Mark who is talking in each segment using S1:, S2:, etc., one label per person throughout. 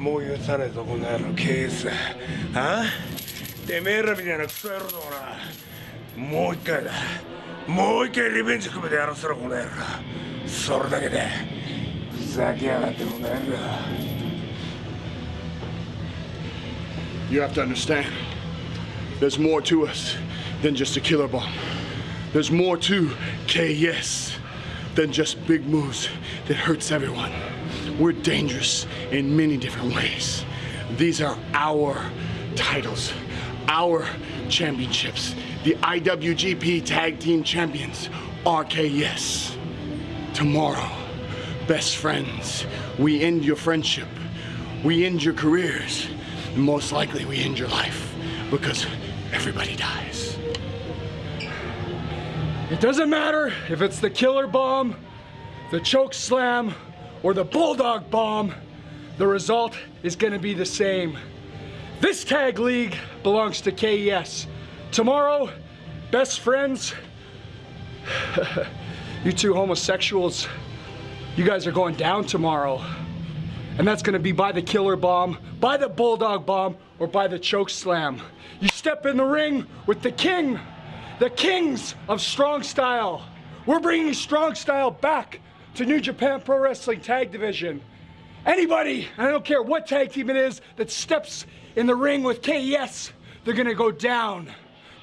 S1: もう許さねえぞこの野郎ケースあてめえらみたいなクソ野郎どもなもう一回だもう一回リベンジ組めてやらせろこの野郎それだけでふざけやがってこの野郎
S2: You have to understand, there's more to us than just a killer bomb. There's more to KS than just big moves that hurts everyone. We're dangerous in many different ways. These are our titles, our championships. The IWGP Tag Team Champions, RKS. Tomorrow, best friends, we end your friendship. We end your careers. And most likely we end your life because everybody dies.
S3: It doesn't matter if it's the killer bomb, the choke slam, or the bulldog bomb, the result is gonna be the same. This tag league belongs to KES. Tomorrow, best friends, you two homosexuals, you guys are going down tomorrow. And that's gonna be by the killer bomb, by the bulldog bomb, or by the choke slam. You step in the ring with the king, the kings of strong style. We're bringing strong style back to New Japan Pro Wrestling Tag Division. Anybody, I don't care what tag team it is, that steps in the ring with KES, they're gonna go down.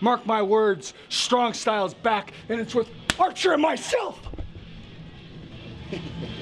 S3: Mark my words, strong style's back, and it's with Archer and myself.